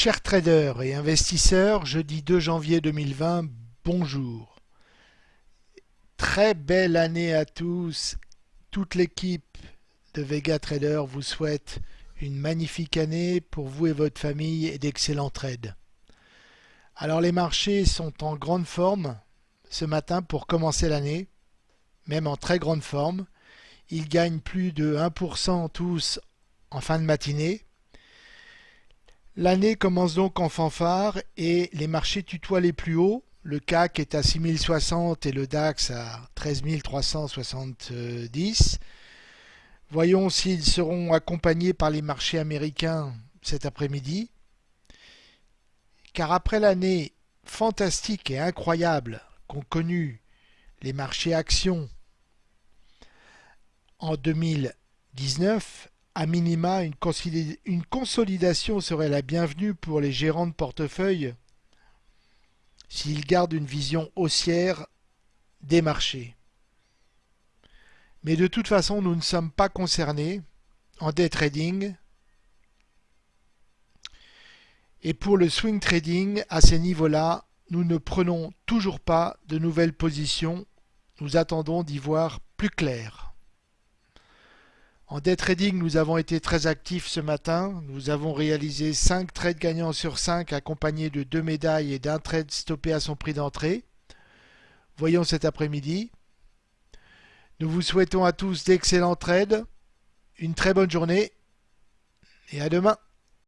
Chers traders et investisseurs, jeudi 2 janvier 2020, bonjour. Très belle année à tous. Toute l'équipe de Vega Trader vous souhaite une magnifique année pour vous et votre famille et d'excellents trades. Alors les marchés sont en grande forme ce matin pour commencer l'année, même en très grande forme. Ils gagnent plus de 1% tous en fin de matinée. L'année commence donc en fanfare et les marchés tutoient les plus hauts. Le CAC est à 6060 et le DAX à 13370. Voyons s'ils seront accompagnés par les marchés américains cet après-midi. Car après l'année fantastique et incroyable qu'ont connue les marchés actions en 2019, à minima, une, consolidation serait la bienvenue pour les gérants de portefeuille s'ils gardent une vision haussière des marchés. Mais de toute façon, nous ne sommes pas concernés en day trading. Et pour le swing trading, à ces niveaux-là, nous ne prenons toujours pas de nouvelles positions. Nous attendons d'y voir plus clair. En day trading, nous avons été très actifs ce matin. Nous avons réalisé 5 trades gagnants sur 5 accompagnés de 2 médailles et d'un trade stoppé à son prix d'entrée. Voyons cet après-midi. Nous vous souhaitons à tous d'excellents trades, une très bonne journée et à demain.